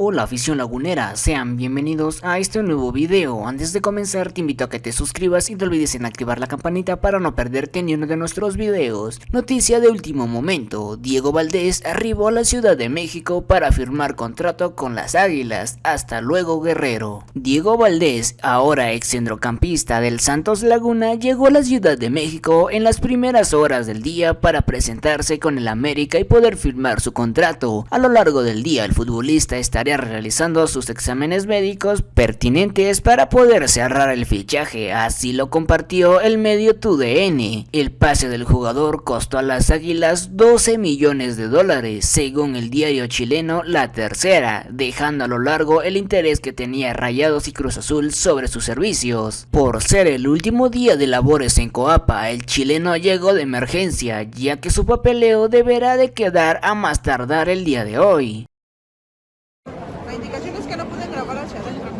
Hola afición lagunera, sean bienvenidos a este nuevo video. Antes de comenzar te invito a que te suscribas y no olvides en activar la campanita para no perderte ni uno de nuestros videos. Noticia de último momento, Diego Valdés arribó a la Ciudad de México para firmar contrato con las Águilas. Hasta luego Guerrero. Diego Valdés, ahora ex centrocampista del Santos Laguna, llegó a la Ciudad de México en las primeras horas del día para presentarse con el América y poder firmar su contrato. A lo largo del día el futbolista estará realizando sus exámenes médicos pertinentes para poder cerrar el fichaje, así lo compartió el medio TUDN. El pase del jugador costó a las Águilas 12 millones de dólares, según el diario chileno La Tercera, dejando a lo largo el interés que tenía Rayados y Cruz Azul sobre sus servicios. Por ser el último día de labores en Coapa, el chileno llegó de emergencia, ya que su papeleo deberá de quedar a más tardar el día de hoy. Indicación es que no pueden grabar hacia adentro.